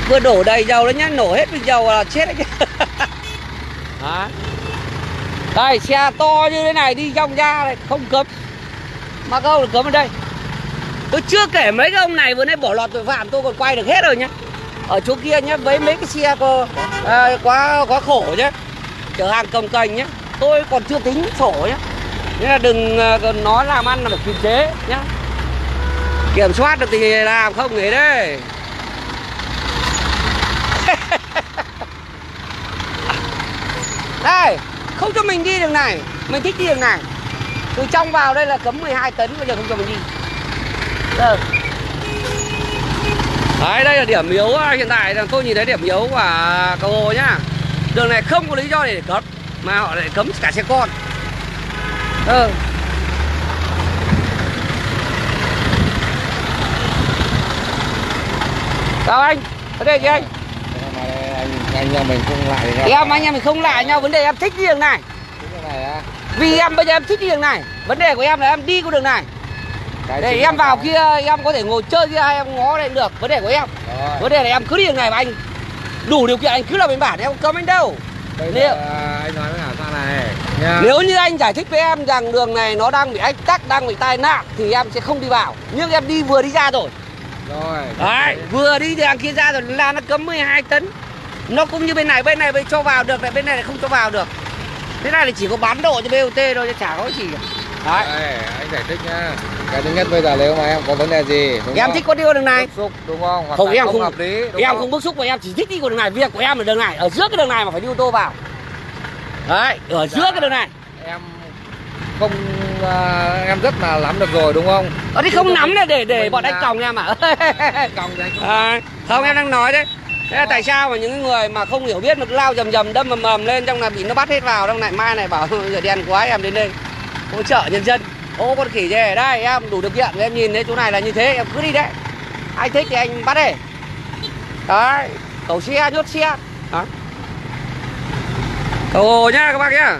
Vừa đổ đầy dầu lên nhá, nổ hết bình dầu là chết đấy chứ. <laughs> Đây, xe to như thế này đi trong ra này, không cấm. Mà không được cấm ở đây. Tôi chưa kể mấy cái ông này vừa nãy bỏ lọt tội phạm tôi còn quay được hết rồi nhá. Ở chỗ kia nhá, với mấy cái xe có, à, quá quá khổ nhá. Chở hàng cầm cành nhá. Tôi còn chưa tính sổ nhá. Nên là đừng à, nó nói làm ăn là phải kiềm chế nhá. Kiểm soát được thì làm không nghỉ đấy. <laughs> Đây, không cho mình đi đường này. Mình thích đi đường này. Từ trong vào đây là cấm 12 tấn Bây giờ không cho mình đi. Đấy, đây là điểm yếu à, hiện tại là tôi nhìn thấy điểm yếu của cầu Hồ nhá. Đường này không có lý do để cấm mà họ lại cấm cả xe con. Ừ. Chào anh, vấn đề gì anh? anh anh nhà mình không lại thì Em anh em mình không lại nhau, vấn đề em thích đi đường này. cái này á Vì em bây giờ em thích đi đường này. Vấn đề của em là em đi con đường này. Để em là vào cái- kia em có thể ngồi chơi kia em ngó đây được. Vấn đề của em. Rồi. Vấn đề là em cứ đi đường này mà anh đủ điều kiện anh cứ làm biên bản em không cấm anh đâu. Bây Liệu- giờ anh nói với cả sao này nha. Nếu như anh giải thích với em rằng đường này nó đang bị ách tắc, đang bị tai nạn thì em sẽ không đi vào. Nhưng em đi vừa đi ra rồi. Rồi. Đấy, vừa đi đằng kia ra rồi là nó cấm 12 tấn. Nó cũng như bên này, bên này bên cho vào được, lại bên này lại không cho vào được. Thế này thì chỉ có bán độ cho BOT thôi chứ chả có gì cả. Đấy. Đây, anh giải thích nhá. Cái thứ nhất bây giờ nếu mà em có vấn đề gì đúng Em không? thích có đi con đường này. bức xúc đúng không? Hoặc Không là em không không hợp lý đúng em không? không bức xúc mà em chỉ thích đi con đường này. Việc của em là đường này, ở giữa cái đường này mà phải đi ô tô vào. Đấy, ở giữa cái đường này. em không à, em rất là lắm được rồi đúng không? Ở đây không nắm này để để bọn anh là- còng em à. Còng không À, <laughs> không em đang nói đấy Thế là tại sao mà những người mà không hiểu biết mà cứ lao dầm dầm đâm mầm mầm lên trong là bị nó bắt hết vào trong này mai này bảo giờ đen quá em đến đây hỗ trợ nhân dân. Ô con khỉ về đây em đủ điều kiện em nhìn thấy chỗ này là như thế em cứ đi đấy. Anh thích thì anh bắt đi đấy cầu xe nhốt xe. Đó. Cầu hồ nhá các bác nhá.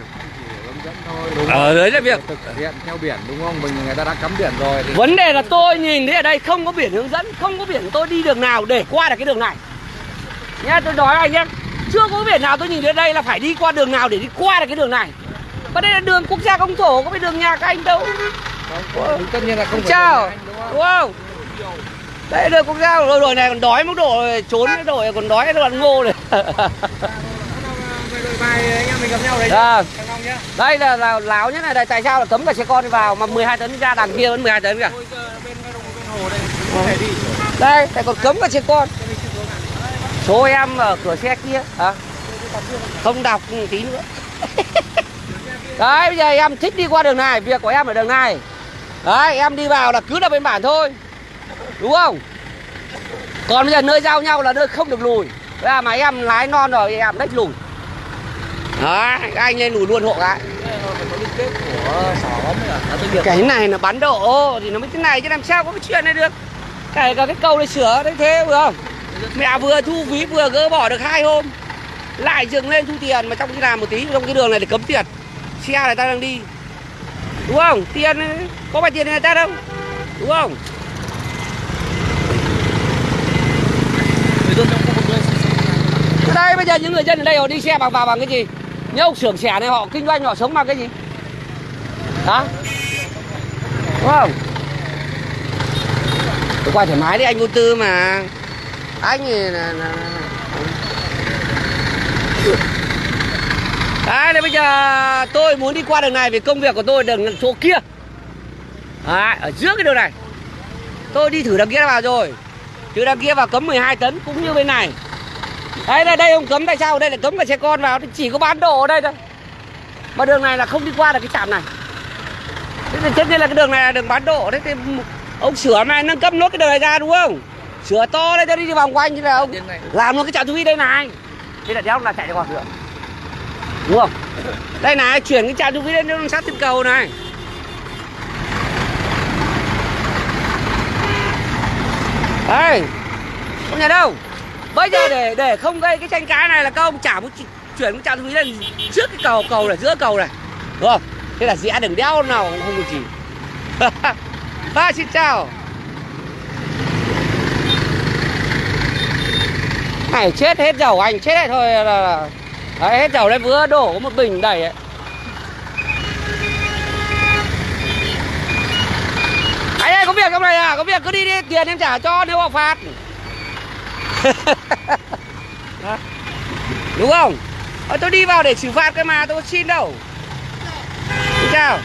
Ở đấy là việc. Thực hiện theo biển đúng không? Mình người ta đã cấm biển rồi thì Vấn đề là tôi nhìn thấy ở đây không có biển hướng dẫn, không có biển tôi đi đường nào để qua được cái đường này. Nhá, tôi nói anh nhé, chưa có biển nào tôi nhìn thấy ở đây là phải đi qua đường nào để đi qua được cái đường này. Và đây là đường quốc gia công thổ, có phải đường nhà các anh đâu. không, tất nhiên là không Chào, đúng không? Đây đường quốc gia rồi rồi này còn đói mức độ trốn cái đội còn đói cái đoạn ngô này. Đấy. À, nhá. đây là, là láo nhất này, đây tại sao là cấm cả xe con đi vào mà 12 tấn ra đằng kia vẫn 12 tấn cả. Đây đây còn cấm cả xe con Số em ở cửa xe kia à? Không đọc tí nữa <laughs> Đấy, bây giờ em thích đi qua đường này Việc của em ở đường này. Đấy, em đi vào là cứ là bên bản thôi. Đúng không? Còn bây giờ nơi giao nhau là nơi không được lùi. Bây giờ à, mà em lái non rồi thì em đếch lùi. Đấy, anh lên lùi luôn hộ cái Cái này là bán độ thì nó mới thế này chứ làm sao có cái chuyện này được. Kể cả cái cầu này sửa đấy thế vừa không? Mẹ vừa thu phí vừa gỡ bỏ được hai hôm. Lại dừng lên thu tiền mà trong khi làm một tí trong cái đường này để cấm tiền. Xe này ta đang đi Đúng không? Tiền có phải tiền người ta đâu Đúng không? đây bây giờ những người dân ở đây họ đi xe bằng vào bằng cái gì? Những ông xưởng xẻ này họ kinh doanh họ sống bằng cái gì? Hả? Đúng không? Tôi qua thoải mái đi anh vô tư mà Anh thì là, là, là... Đấy, đây bây giờ tôi muốn đi qua đường này vì công việc của tôi đường chỗ kia. Đấy, ở giữa cái đường này. Tôi đi thử đằng kia vào rồi. Từ đằng kia vào cấm 12 tấn cũng như bên này. Đấy đây, đây ông cấm tại sao? Đây lại cấm cả xe con vào Chỉ có bán đồ ở đây thôi. Mà đường này là không đi qua được cái trạm này. Thế thì tất nhiên là cái đường này là đường bán độ Đấy thì ông sửa này nâng cấp nốt cái đường này ra đúng không? Sửa to đây cho đi vòng quanh như là ông. Làm luôn cái trạm thu phí đây này. Thế là đéo là chạy được vào nữa Đúng không? Đây này chuyển cái trạm thu phí lên nó sát trên cầu này. Đây Không nhà đâu? Bây giờ để để không gây cái tranh cãi này là các ông chả muốn chuyển cái trạm thu phí lên trước cái cầu cầu này giữa cầu này. Đúng không? Thế là rẽ đường đeo nào cũng không được gì. <laughs> Ba xin chào. Này chết hết dầu anh chết hết thôi là, là đấy, hết dầu đấy vừa đổ có một bình đầy ấy. Anh ơi có việc trong này à? Có việc cứ đi đi tiền em trả cho nếu họ phạt. <laughs> Đúng không? Ờ, tôi đi vào để xử phạt cái mà tôi xin đâu. Xin chào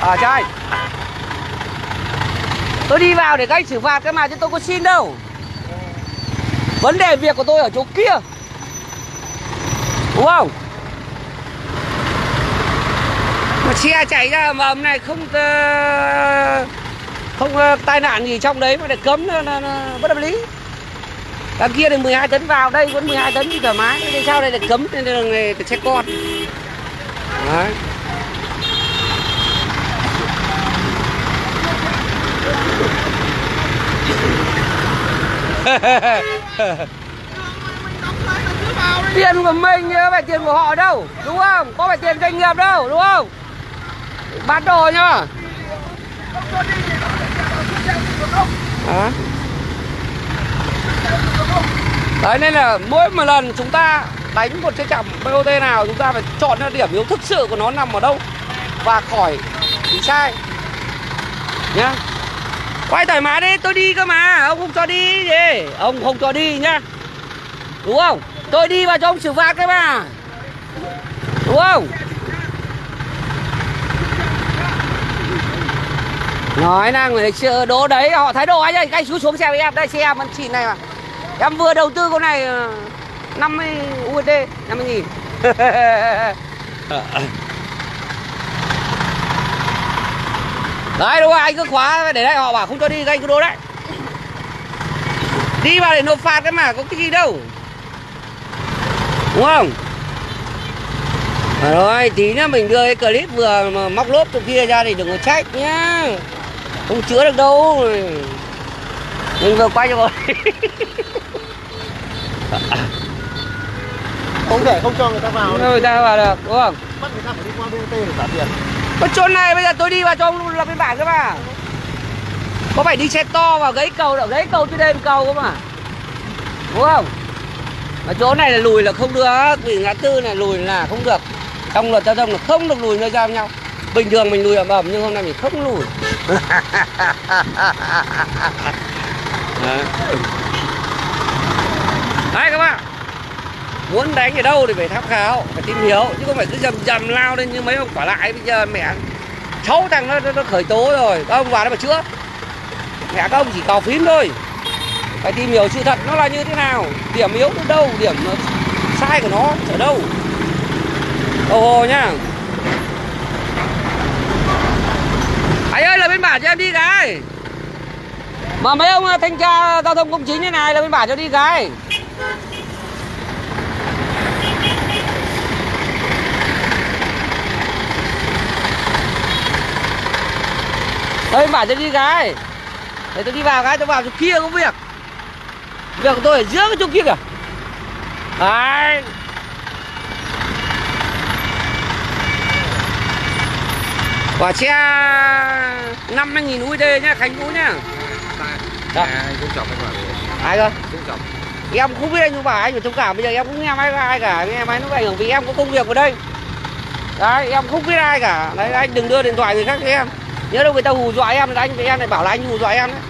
Ờ chào anh. Tôi đi vào để các anh xử phạt cái mà chứ tôi có xin đâu. Vấn đề việc của tôi ở chỗ kia. Wow? Mà xe chạy ra mà hôm nay không ờ, không ờ, tai nạn gì trong đấy mà để cấm nó, nó, nó bất hợp lý. Đằng kia thì 12 tấn vào đây vẫn 12 tấn thì thoải mái. Thế sao đây là cấm trên đường này phải xe con. Đấy. ha ha ha tiền của mình chứ không phải tiền của họ đâu, đúng không? Có phải tiền doanh nghiệp đâu, đúng không? Bán đồ nhá. À. Đấy, nên là mỗi một lần chúng ta đánh một cái trạm BOT nào, chúng ta phải chọn ra điểm yếu thực sự của nó nằm ở đâu và khỏi bị sai. Nhá. Quay thoải mái đi, tôi đi cơ mà, ông không cho đi gì ông không cho đi nhá. Đúng không? Tôi đi vào cho ông xử phạt đấy mà. Đúng không? Nói năng người chưa ờ, đố đấy, họ thái độ anh ơi anh xuống xuống xe với em. Đây, xe em vẫn xịn này mà. Em vừa đầu tư con này 50 USD 50 nghìn. <laughs> Đấy, đúng rồi, anh cứ khóa để đây. Họ bảo không cho đi anh cứ đỗ đấy. Đi vào để nộp phạt cái mà, có cái gì đâu đúng không? Rồi tí nữa mình đưa cái clip vừa mà móc lốp từ kia ra thì đừng có trách nhá. Không chữa được đâu. Mình vừa quay rồi Không thể không cho người ta vào người ta vào được đúng không? Bắt người ta phải đi qua BOT để trả tiền. Cái chỗ này bây giờ tôi đi vào cho ông lập biên bản cơ mà. Có phải đi xe to vào gãy cầu đâu gãy cầu trên đây cầu cơ mà. Đúng không ở chỗ này là lùi là không được vì ngã tư này lùi là không được. Trong luật giao thông là không được lùi nơi giao nhau. Bình thường mình lùi ẩm ẩm nhưng hôm nay mình không lùi. <laughs> Đấy. Các bạn. Muốn đánh ở đâu thì phải tham khảo Phải tìm hiểu Chứ không phải cứ dầm dầm lao lên như mấy ông quả lại Bây giờ mẹ. Sáu thằng nó, nó, nó khởi tố rồi. Các ông vào đó mà chữa. Mẹ các ông chỉ cào phím thôi phải tìm hiểu sự thật nó là như thế nào, điểm yếu ở đâu, điểm ờ, sai của nó ở đâu. Đồng hồ nhá anh ơi, là bên bản cho em đi cái. Mà mấy ông ờ, thanh tra giao thông công chính thế này là bên bản cho đi cái. Đây bản cho đi cái. Để tôi đi vào cái, tôi vào chỗ kia có việc. Việc của tôi ở giữa cái chỗ kia kìa. Đấy. Quả xe 50.000 USD nhá, Khánh Vũ nhá. Dạ. bảo Ai cơ? Em không biết anh nhưng mà anh phải thông cảm Bây giờ em cũng nghe máy ai cả Nghe máy nó ảnh hưởng vì em có công việc ở đây. Đấy em không biết ai cả. Đấy anh đừng đưa điện thoại người khác cho em. Nhớ đâu người ta hù dọa em là anh em lại bảo là anh hù dọa em đấy.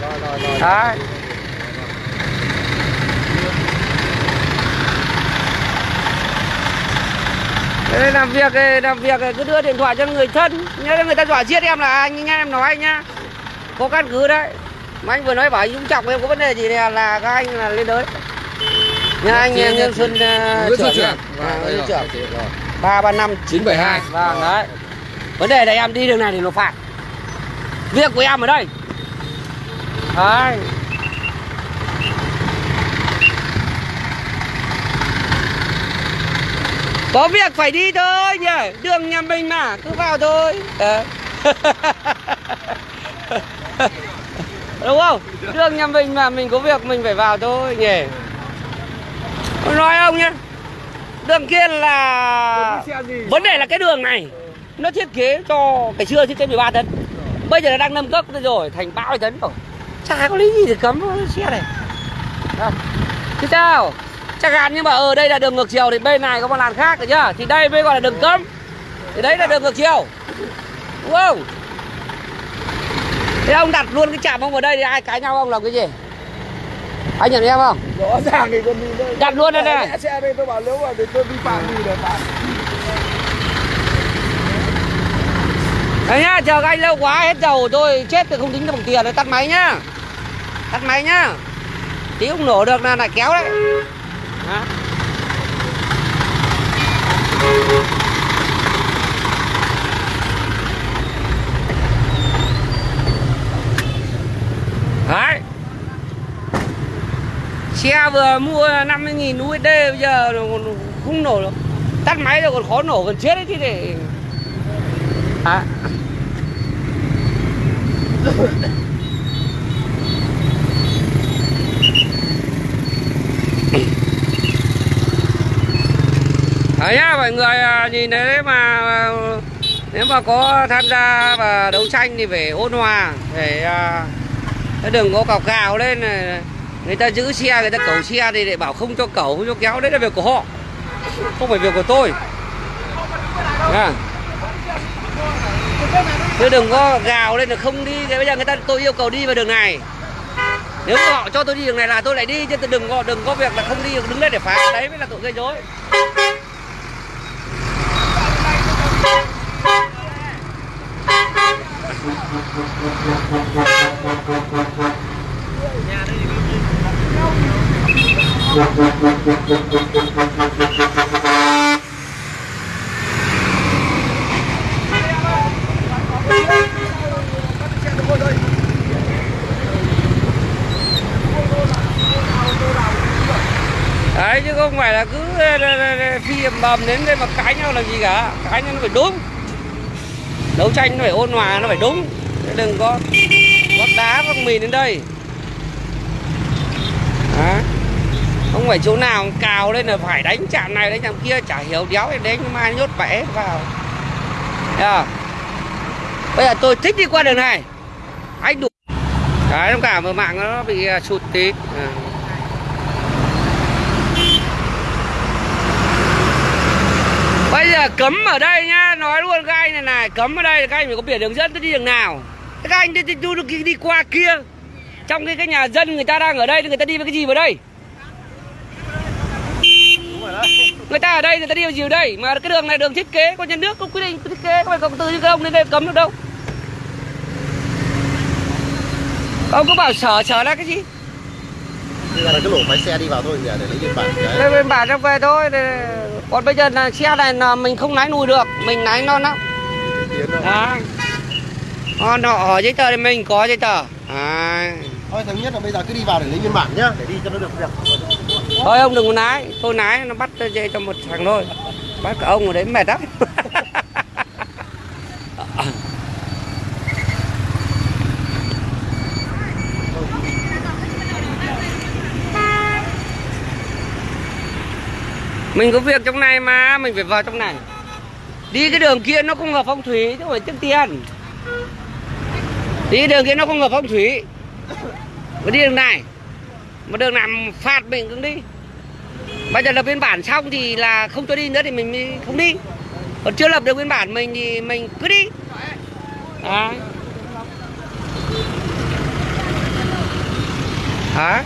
Rồi rồi rồi. Đấy Thế làm việc làm việc cứ đưa điện thoại cho người thân. Nhớ là người ta dọa giết em là anh nghe em nói nhá. Có căn cứ đấy. Mà anh vừa nói bảo anh Dũng trọng em có vấn đề gì thì là các anh là lên đấy nhà anh Nguyễn Xuân uh, trưởng. Vâng, rồi, trưởng rồi. ba ba năm 972. vâng đấy. Vấn đề là em đi đường này thì nộp phạt. Việc của em ở đây. Đấy có việc phải đi thôi nhỉ. Đường nhà mình mà cứ vào thôi. Ờ. <laughs> đúng không? Đường nhà mình mà mình có việc mình phải vào thôi nhỉ. Tôi nói ông nhé đường kia là vấn đề là cái đường này nó thiết kế cho cái xưa thiết kế 13 tấn bây giờ nó đang nâng cấp rồi thành 30 tấn rồi. Chả có lý gì để cấm xe này. À. chứ sao chẳng hạn nhưng mà ở đây là đường ngược chiều thì bên này có một làn khác rồi nhá. Thì đây mới gọi là đường cấm. Thì đấy là đường ngược chiều. Đúng không? Thế ông đặt luôn cái chạm ông vào đây thì ai cãi nhau ông làm cái gì? Anh nhận em không? Rõ ràng thì con đi đây. Đặt luôn đây này. xe đây tôi bảo nếu mà để tôi vi phạm gì để phạt Đấy nhá, chờ các anh lâu quá hết dầu tôi chết thì không tính bằng tiền đấy, tắt máy nhá. Tắt máy nhá. Tí không nổ được là lại kéo đấy. Đó. Đấy. Xe vừa mua 50.000 USD bây giờ còn không nổ được. Tắt máy rồi còn khó nổ gần chết đấy chứ để À. <laughs> Đấy nhá, mọi người à, nhìn thấy đấy mà à, nếu mà có tham gia và đấu tranh thì phải ôn hòa để à, đừng có cào cào lên này. người ta giữ xe, người ta cẩu xe thì để bảo không cho cẩu không cho kéo, đấy là việc của họ, không phải việc của tôi Nha. chứ đừng có gào lên là không đi, thế bây giờ người ta, tôi yêu cầu đi vào đường này nếu họ cho tôi đi đường này là tôi lại đi, chứ đừng có đừng có việc là không đi, đứng đây để phá, đấy mới là tội gây rối đấy, chứ không phải là cứ ờ, ờ, ờ, phi ầm bầm đến đây mà cãi nhau làm gì cả. Cãi nhau nó phải đúng. Đấu tranh nó phải ôn hòa, nó phải đúng đừng có vác đá vác mìn đến đây Đó. không phải chỗ nào cào lên là phải đánh chạm này, đánh chạm kia, chả hiểu đéo thì đánh, mai nhốt bẻ vào yeah. bây giờ tôi thích đi qua đường này anh đủ đấy, thông cảm ở mạng nó bị à, sụt tí à. Bây giờ cấm ở đây nhá, nói luôn các anh này này, cấm ở đây là các anh phải có biển hướng dẫn tôi đi đường nào. Các anh đi, đi, đi, đi, qua kia. Trong cái cái nhà dân người ta đang ở đây thì người ta đi với cái gì vào đây? Người ta ở đây người ta đi vào gì vào đây? Mà cái đường này đường thiết kế có nhà nước có quy định có thiết kế có phải công tư các ông lên đây cấm được đâu. Ông có bảo sở sở là cái gì? Bây giờ là cái lỗ máy xe đi vào thôi nhỉ để lấy biên bản đấy. Đây bên bản trong về thôi. Đây- Còn bây giờ là xe này là mình không lái nùi được, mình lái non lắm. Đó. Họ họ hỏi giấy tờ thì mình có giấy tờ. À. Thôi thống nhất là bây giờ cứ đi vào để lấy biên bản nhá, để đi cho nó được việc. Thôi ông đừng có lái, tôi lái nó bắt dây cho một thằng thôi. Bắt cả ông ở đấy mệt lắm. Mình có việc trong này mà, mình phải vào trong này. Đi cái đường kia nó không hợp phong thủy chứ không phải trước tiền. Đi cái đường kia nó không hợp phong thủy. Mà đi đường này, mà đường làm phạt mình cũng đi. Bây giờ lập biên bản xong thì là không cho đi nữa thì mình mới không đi. Còn chưa lập được biên bản mình thì mình cứ đi. À. hả?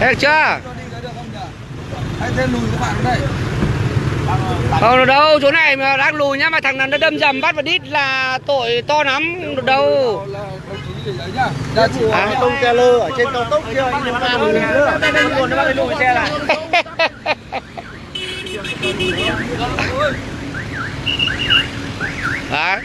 Được chưa? Anh thêm lùi các bạn đây. Không được đâu, chỗ này mà đang lùi nhá, mà thằng nào nó đâm dầm bắt vào đít là tội to lắm, đâu. Là đấy. Ra chùa. À. Tông trailer ở trên cao tốc kia anh đừng làm gì nữa nguồn nó bắt lùi xe lại Đấy.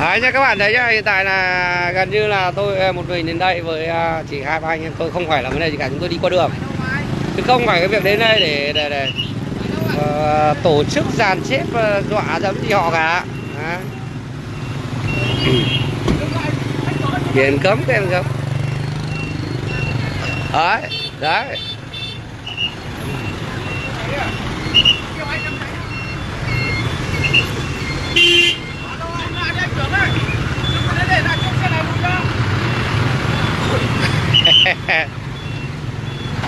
Đấy nha các bạn thấy nhá, hiện tại là gần như là tôi ờ, một mình đến đây với à, chỉ hai ba anh em tôi không phải là vấn đề gì cả, chúng tôi đi qua đường. Chứ không phải cái việc đến đây để để, để uh, tổ chức dàn xếp uh, dọa dẫm gì họ cả. Đấy. <clears throat> Biển cấm biển em cấm. Đấy, đấy. <laughs>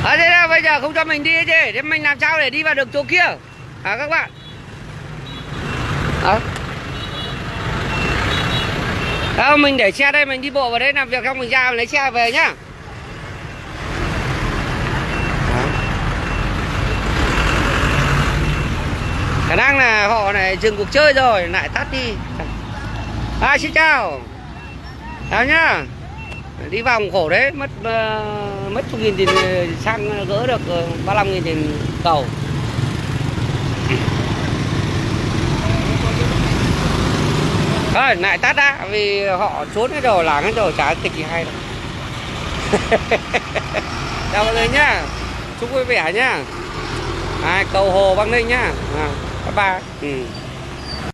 À thế là bây giờ không cho mình đi chứ. Thế mình làm sao để đi vào được chỗ kia? À các bạn? À Đâu mình để xe đây, mình đi bộ vào đây làm việc xong mình ra mình lấy xe về nhá. Khả năng là họ này dừng cuộc chơi rồi, lại tắt đi. À xin chào. Chào nhá đi vòng khổ đấy mất uh, mất chục nghìn tiền ờ, xăng gỡ được ờ, 35 nghìn tiền cầu. Thôi lại tắt đã vì họ trốn hết rồi làng hết rồi chả tịch gì hay đâu. <laughs> Chào mọi người nhá chúc vui vẻ nhá. À, cầu hồ băng ninh nhá. À, bye bye. Ừ.